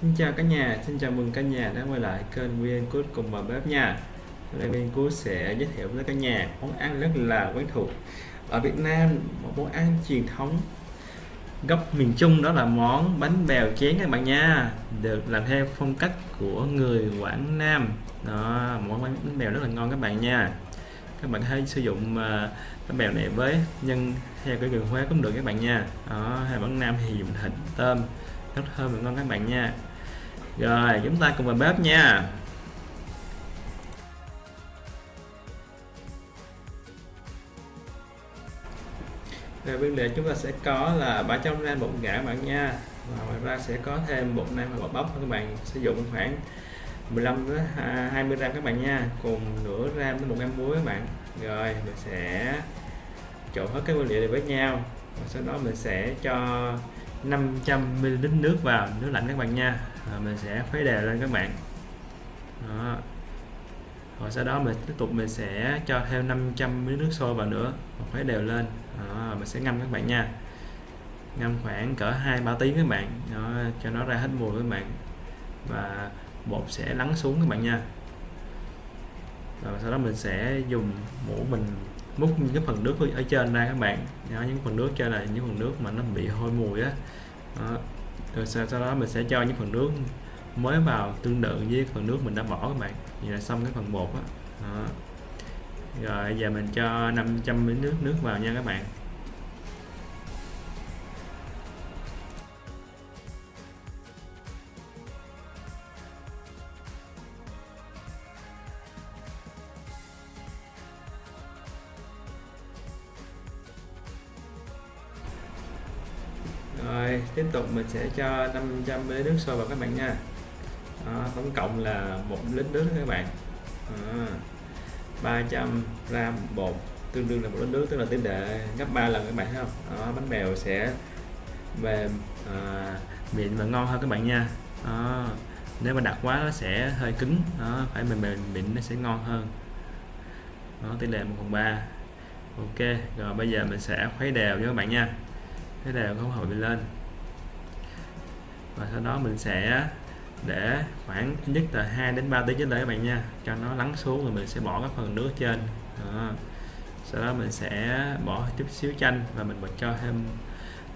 Xin chào cả nhà, xin chào mừng cả nhà đã quay lại kênh Nguyên Cút cùng bà bếp nha. Hôm nay Nguyên Cút sẽ giới thiệu với cả nhà món ăn rất là quen thuộc. Ở Việt Nam, một món ăn truyền thống gốc miền Trung đó là món bánh bèo chén các bạn nha Được làm theo phong cách của người Quảng Nam. Đó, Món bánh bèo rất là ngon các bạn nha. Các bạn hãy sử dụng à, bánh bèo này với nhân theo cái đường Huế cũng được các bạn nha. Đó, hay bản Nam thì dùng thịt tôm rất thơm và ngon các bạn nha. Rồi, chúng ta cùng vào bếp nha. Rồi, nguyên liệu chúng ta sẽ có là 300 gram bột gạo bạn nha. Và ngoài ra sẽ có thêm bột năng và bột bắp các bạn. Sử dụng khoảng 15 đến 20 gram các bạn nha. Cùng nửa gram đến một gram muối các bạn. Rồi, mình sẽ trộn hết các nguyên liệu này với nhau. Và sau đó mình sẽ cho 500ml nước vào nước lạnh các bạn nha. Rồi mình sẽ khuấy đều lên các bạn. Đó. rồi sau đó mình tiếp tục mình sẽ cho thêm 500ml nước sôi vào nữa và khuấy đều lên. Đó, mình sẽ ngâm các bạn nha. Ngâm khoảng cỡ hai ba tiếng các bạn. Đó, cho nó ra hết mùi các bạn. Và bột sẽ lắng xuống các bạn nha. Rồi sau đó mình sẽ dùng muỗng mình múc những cái phần nước ở trên ra các bạn. Đó, những phần nước trên là những phần nước mà nó bị hôi mùi á. Đó. rồi sau, sau đó mình sẽ cho những phần nước mới vào tương tự với phần nước mình đã bỏ các bạn. Vậy là xong cái phần bột á. Rồi giờ mình cho 500 ml nước nước vào nha các bạn. Tục mình sẽ cho 500 ml nước sôi vào các bạn nha. Đó, tổng cộng là một lít nước các bạn. À, 300 gram bột tương đương là một lít nước tức là tỷ lệ gấp 3 lần các bạn thấy không? Đó, bánh bèo sẽ mềm à, mịn và ngon hơn các bạn nha. Đó, nếu mà đặc quá nó sẽ hơi cứng. Đó, phải mềm mềm mịn nó sẽ ngon hơn. Đó, tỷ lệ 1 phần 3 ok rồi bây giờ mình sẽ khuấy đều cho các bạn nha. Cái đều không hội lên và sau đó mình sẽ để khoảng nhất là 2 đến 3 tiếng trên đây các bạn nha. Cho nó lắng xuống rồi mình sẽ bỏ cái phần nước trên. Đó. sau đó mình sẽ bỏ chút xíu chanh và mình bật cho thêm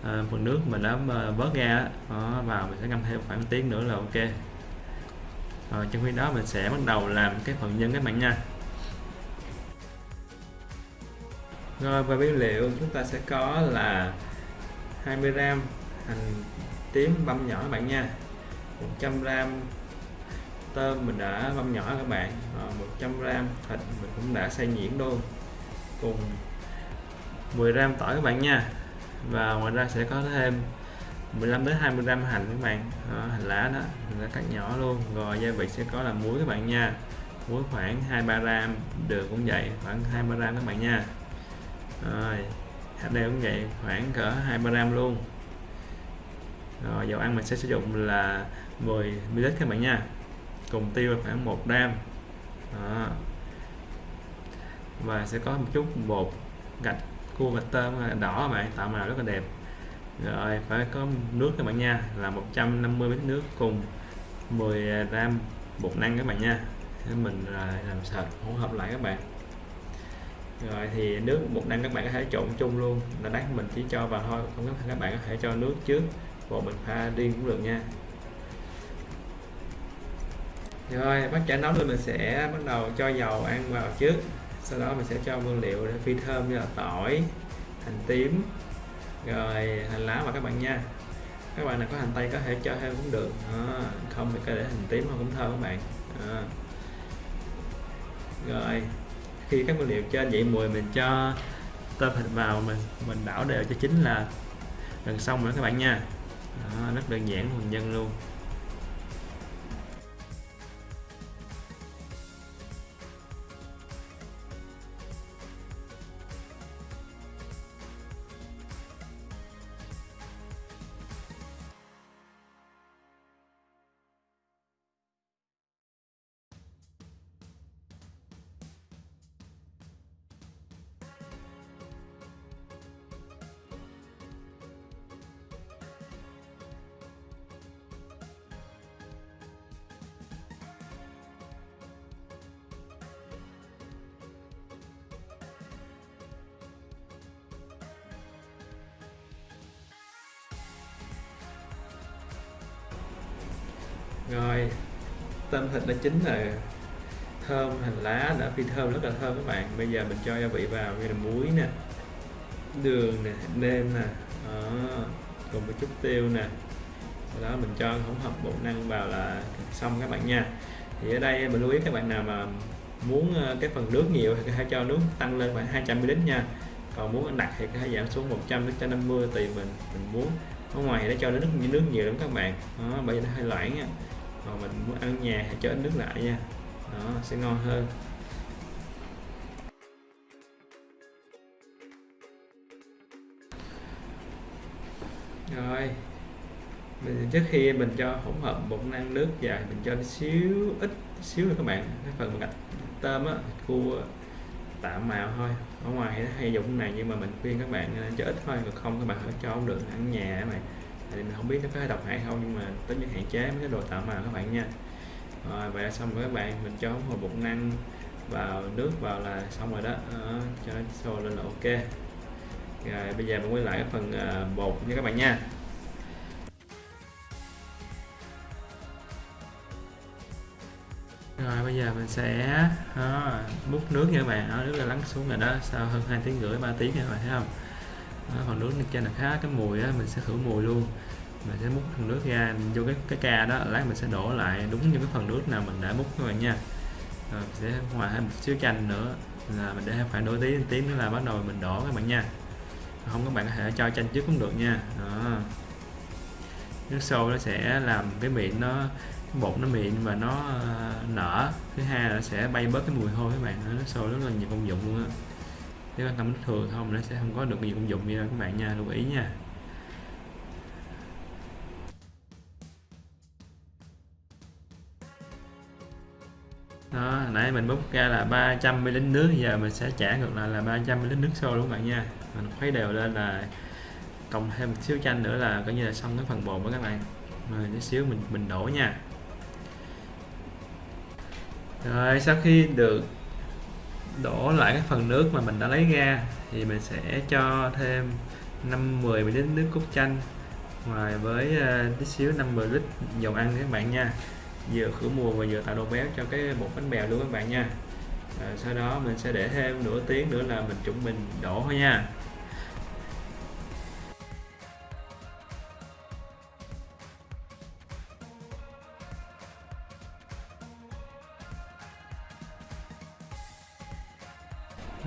à, phần nước mình đã à, vớt ra. Đó, vào mình sẽ ngâm thêm khoảng tiếng nữa là ok. Rồi trong khi đó mình sẽ bắt đầu làm cái phần nhân các bạn nha. Rồi và nguyên liệu chúng ta sẽ có là 20g hành tím băm nhỏ các bạn nha. 100g tôm mình đã băm nhỏ các bạn. Ờ, 100g thịt mình cũng đã xay nhuyễn luôn. Cùng 10g tỏi các bạn nha. Và ngoài ra sẽ có thêm 15 đến 20 gram hành các bạn. À, hành lá đó mình đã cắt nhỏ luôn. Rồi gia vị sẽ có là muối các bạn nha. Muối khoảng 23 gram đường cũng vậy khoảng 23 gram các bạn nha. Rồi hạt đều cũng vậy khoảng cỡ 23 gram luôn rồi, dầu ăn mình sẽ sử dụng là 10 ml các bạn nha. Cùng tiêu là khoảng 1 gram. Đó. và sẽ có một chút bột gạch cua gạch tôm đỏ các bạn, tạo màu rất là đẹp. Rồi, phải có nước các bạn nha, là 150 ml nước cùng 10 gram bột năng các bạn nha. Thế mình à, làm sạch, hỗn hợp lại các bạn. Rồi thì nước bột năng các bạn có thể trộn chung luôn. Là đắt mình chỉ cho vào thôi, không có các bạn có thể cho nước trước bột mình pha riêng cũng được nha. Rồi bắt chả nóng lên mình sẽ bắt đầu cho dầu ăn vào trước. Sau đó mình sẽ cho nguyên liệu để phi thơm như là tỏi hành tím rồi hành lá vào các bạn nha. Các bạn nào có hành tây có thể cho thêm cũng được. À, không thì có để hành tím cũng thơm các bạn. À. rồi khi các nguyên liệu trên vậy mùi mình cho tôm thịt vào mình mình đảo đều cho chín là gần xong rồi các bạn nha. Đó, rất đơn giản thuần nhân luôn. Rồi tôm thịt đã chín rồi thơm hành lá, đã phi thơm, rất là thơm các bạn. Bây giờ mình cho gia vị vào, như là muối nè, đường nè, nêm nè, đó. cùng một chút tiêu nè. Sau đó mình cho hỗn hợp bột năng vào là xong các bạn nha. Thì ở đây mình lưu ý các bạn nào mà muốn ờ, cái phần nước nhiều thì hãy cho nước tăng lên khoảng 200 ml nha. Còn muốn đặc thì hãy giảm xuống 100 đến 150 tùy mình mình muốn. Ở ngoài thì nó cho nước nước nhiều lắm các bạn. Đó, bởi vì nó hơi loãng nha còn mình muốn ăn nhà thì cho ít nước lại nha. Đó, sẽ ngon hơn. Rồi, mình trước khi mình cho hỗn hợp bột năng nước vào, mình cho xíu, ít xíu nữa các bạn. Cái phần gạch tôm á cua tạm màu thôi. Ở ngoài nó hay dùng này nhưng mà mình khuyên các bạn cho ít thôi, còn không các bạn phải cho không được. Ăn nhà các bạn thì mình không biết nó có độc hại không nhưng mà tất nhiên hạn chế mấy cái đồ tạo màu các bạn nha. Rồi vậy là xong rồi các bạn. Mình cho hồi bột năng vào nước vào là xong rồi đó, à, cho nó sôi lên là ok. Rồi bây giờ mình quay lại cái phần uh, bột nha các bạn nha. Rồi bây giờ mình sẽ đó, múc nước nha các bạn. Đó, nước là lắng xuống rồi đó. Sau hơn 2 tiếng rưỡi 3 tiếng nha các bạn thấy không? Đó, phần nước trên là khá cái mùi á mình sẽ khử mùi luôn. Mình sẽ múc phần nước ra vô cái cái ca đó lát mình sẽ đổ lại đúng như cái phần nước nào mình đã múc các bạn nha. Rồi mình sẽ hòa thêm một xíu chanh nữa là mình để khoảng nửa tí tiếng nữa là bắt đầu mình đổ các bạn nha. Không các bạn có thể cho chanh trước cũng được nha. Đó. nước sôi nó sẽ làm cái miệng nó cái bột nó mịn và nó ờ, nở. Thứ hai là sẽ bay bớt cái mùi hôi các bạn nó sôi rất là nhiều công dụng luôn á nếu bạn cầm bình thường không nó sẽ không có được nhiều công dụng như các bạn nha, lưu ý nha. Đó nãy mình bút ra là 300 ml nước, giờ mình sẽ trả ngược lại là 300 ml nước sôi luôn các bạn nha. Mình khuấy đều lên là cộng thêm một xíu chanh nữa là coi như là xong cái phần bột của các bạn. Rồi, tí xíu mình mình đổ nha. Rồi, sau khi được đổ lại cái phần nước mà mình đã lấy ra thì mình sẽ cho thêm 5 10 ml nước cốt chanh ngoài với ờ, tí xíu 50 lít dầu ăn các bạn nha. Vừa khử mùi và vừa tạo độ béo cho cái bột bánh bèo luôn các bạn nha. À, sau đó mình sẽ để thêm nửa tiếng nữa là mình chuẩn mình đổ thôi nha.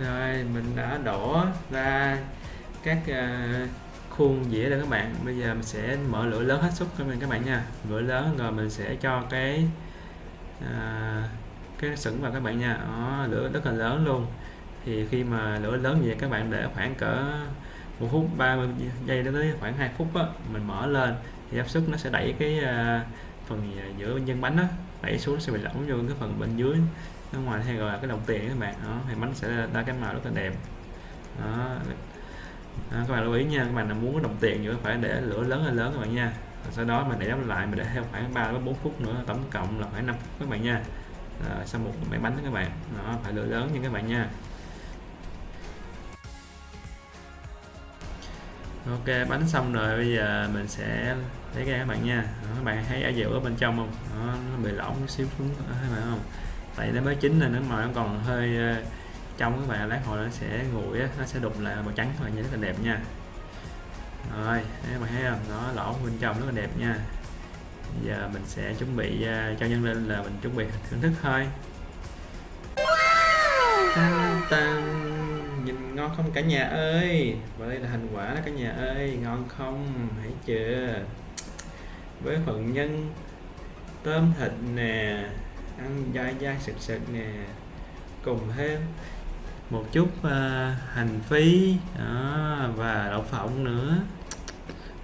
Rồi mình đã đổ ra các uh, khuôn dĩa rồi các bạn. Bây giờ mình sẽ mở lửa lớn hết sức cho mình các bạn nha. Lửa lớn rồi mình sẽ cho cái à, cái sửng vào các bạn nha. Đó, lửa rất là lớn luôn. Thì khi mà lửa lớn vậy các bạn để khoảng cỡ một phút 30 giây đến tới khoảng 2 phút á, mình mở lên thì áp suất nó sẽ đẩy cái uh, phần giữa nhân bánh á đẩy xuống nó sẽ bị lỏng vô cái phần bên dưới nó ngoài hay gọi là cái đồng tiền các bạn. Đó thì bánh sẽ ra cái màu rất là đẹp. Đó. Đó các bạn lưu ý nha các bạn nào muốn đồng tiền nữa phải để lửa lớn hay lớn các bạn nha. Rồi sau đó mình để đóng lại mình để thêm khoảng 3 đến 4 phút nữa tổng cộng là khoảng 5 phút các bạn nha. À, sau một mẻ bánh đó các bạn. Nó phải lửa lớn nha các bạn nha. Ok bánh xong rồi bây giờ mình sẽ lấy ra các bạn nha. Đó, các bạn thấy ở dẻo ở bên trong không? Đó, nó bị lỏng xíu xuống các bạn không? Tại nó mới chín nên nó mà nó còn hơi trong các bạn lát hồi nó sẽ nguội nó sẽ đục lại màu trắng các bạn nhìn rất là đẹp nha. Rồi các bạn thấy không? Nó lỗ bên trong rất là đẹp nha. Giờ mình sẽ chuẩn bị uh, cho nhân lên là mình chuẩn bị thưởng thức thôi. Tan, tan. nhìn ngon không cả nhà ơi? Và đây là thành quả đó cả nhà ơi ngon không? Hãy chưa? Với phần nhân tôm thịt nè ăn dai dai sực sực nè cùng thêm một chút uh, hành phi đó, và đậu phộng nữa.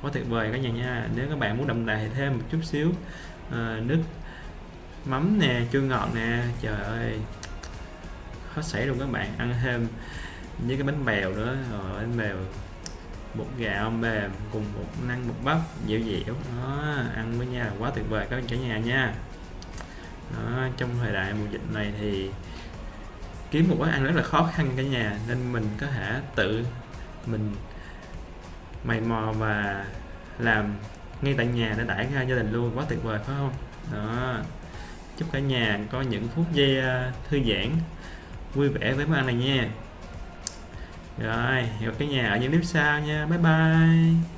Quá tuyệt vời cả nhà nha. Nếu các bạn muốn đậm đà thì thêm một chút xíu uh, nước mắm nè chua ngọt nè. Trời ơi hết sảy luôn các bạn. Ăn thêm với cái bánh bèo nữa. Rồi bánh bèo bột gạo mềm cùng một năng bột bắp dẻo dẻo. Đó ăn với nhau quá tuyệt vời các cả nhà nha đó, trong thời đại mùa dịch này thì kiếm một quán ăn rất là khó khăn cả nhà nên mình có thể tự mình mày mò và làm ngay tại nhà để đãi ra gia đình luôn quá tuyệt vời phải không? Đó chúc cả nhà có những phút giây ờ, thư giãn vui vẻ với món ăn này nha. Rồi hẹn gặp cả nhà ở những clip sau nha bye bye.